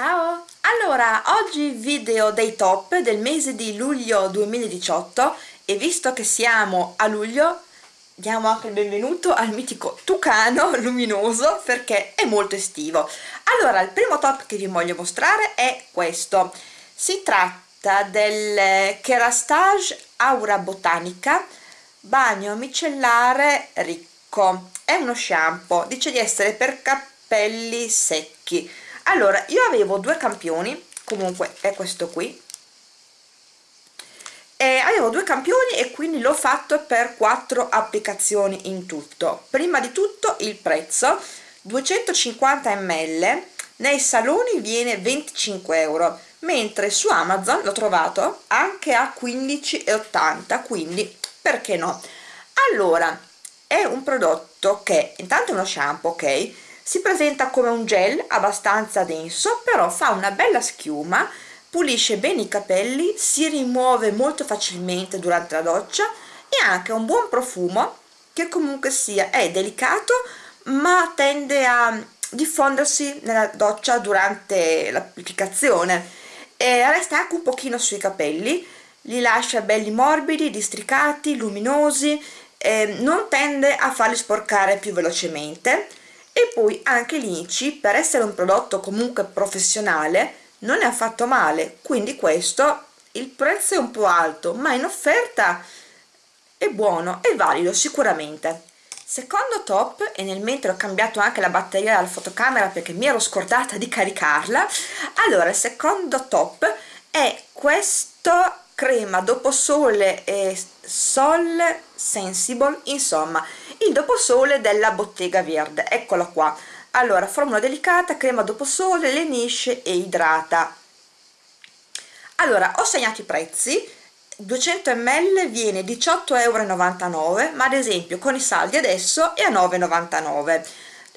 Ciao! Allora, oggi video dei top del mese di luglio 2018 e visto che siamo a luglio diamo anche il benvenuto al mitico Tucano luminoso perché è molto estivo. Allora, il primo top che vi voglio mostrare è questo. Si tratta del Kerastage Aura Botanica Bagno Micellare Ricco. È uno shampoo, dice di essere per capelli secchi allora io avevo due campioni comunque è questo qui. E avevo due campioni e quindi l'ho fatto per quattro applicazioni in tutto. Prima di tutto il prezzo 250 ml nei saloni viene 25 euro mentre su Amazon l'ho trovato anche a 15,80 quindi perché no? Allora è un prodotto che intanto è uno shampoo ok si presenta come un gel abbastanza denso però fa una bella schiuma pulisce bene i capelli si rimuove molto facilmente durante la doccia e ha anche un buon profumo che comunque sia è delicato ma tende a diffondersi nella doccia durante l'applicazione. E resta anche un pochino sui capelli. Li lascia belli morbidi, districati, luminosi non tende a farli sporcare più velocemente e poi anche l'INCI per essere un prodotto comunque professionale non è affatto male. Quindi questo il prezzo è un po' alto ma in offerta è buono e valido sicuramente. Secondo top e nel mentre ho cambiato anche la batteria della fotocamera perché mi ero scordata di caricarla allora il secondo top è questo crema dopo sole e sol sensible insomma il doposole della bottega verde. Eccola qua. Allora formula delicata crema doposole lenisce e idrata. Allora ho segnato i prezzi. 200 ml viene 18,99 euro ma ad esempio con i saldi adesso è a 9,99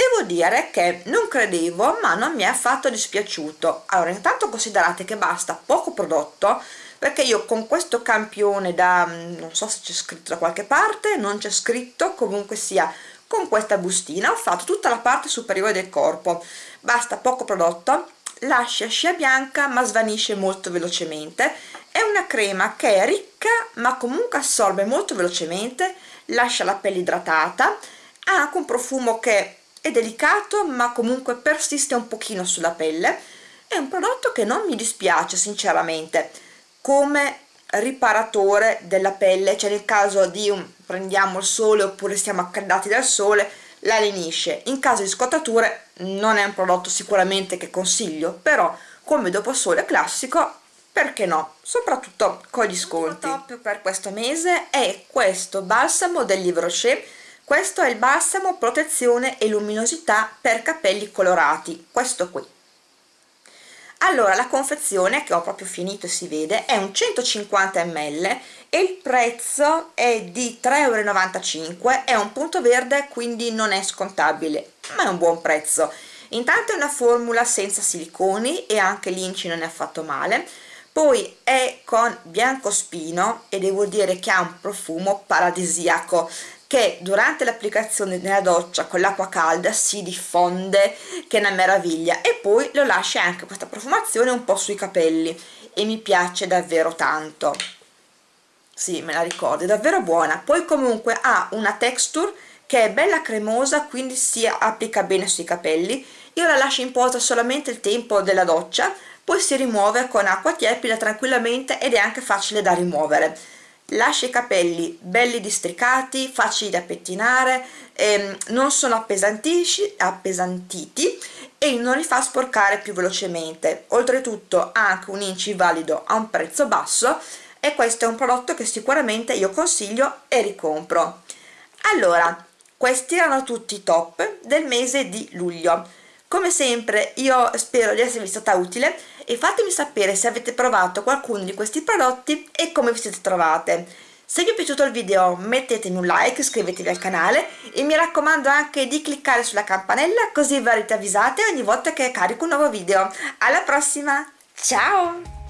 devo dire che non credevo ma non mi è affatto dispiaciuto. Allora intanto considerate che basta poco prodotto perché io con questo campione da mm, non so se c'è scritto da qualche parte non c'è scritto comunque sia con questa bustina ho fatto tutta la parte superiore del corpo. Basta poco prodotto lascia scia bianca ma svanisce molto velocemente. È una crema che è ricca ma comunque assorbe molto velocemente lascia la pelle idratata ha anche un profumo che è delicato ma comunque persiste un pochino sulla pelle. È un prodotto che non mi dispiace sinceramente. Come riparatore della pelle cioè nel caso di un prendiamo il sole oppure siamo accaldati dal sole la lenisce. In caso di scottature non è un prodotto sicuramente che consiglio però come dopo sole classico perché no? Soprattutto con gli sconti. il top per questo mese è questo balsamo del Livre Rocher questo è il balsamo protezione e luminosità per capelli colorati questo qui. Allora la confezione che ho proprio finito e si vede è un 150 ml e il prezzo è di 3,95 euro è un punto verde quindi non è scontabile ma è un buon prezzo. Intanto è una formula senza siliconi e anche l'inci non è affatto male. Poi è con biancospino e devo dire che ha un profumo paradisiaco che durante l'applicazione nella doccia con l'acqua calda si diffonde che è una meraviglia e poi lo lascia anche questa profumazione un po' sui capelli e mi piace davvero tanto. Sì me la ricordo è davvero buona. Poi comunque ha una texture che è bella cremosa quindi si applica bene sui capelli. Io la lascio in posa solamente il tempo della doccia poi si rimuove con acqua tiepida tranquillamente ed è anche facile da rimuovere lascia i capelli belli districati, facili da pettinare, ehm, non sono appesantiti e non li fa sporcare più velocemente. Oltretutto ha anche un inci valido a un prezzo basso e questo è un prodotto che sicuramente io consiglio e ricompro. Allora, questi erano tutti i top del mese di luglio come sempre io spero di esservi stata utile e fatemi sapere se avete provato qualcuno di questi prodotti e come vi siete trovate. Se vi è piaciuto il video mettetemi un like, iscrivetevi al canale e mi raccomando anche di cliccare sulla campanella così verrete avvisate ogni volta che carico un nuovo video. Alla prossima, ciao!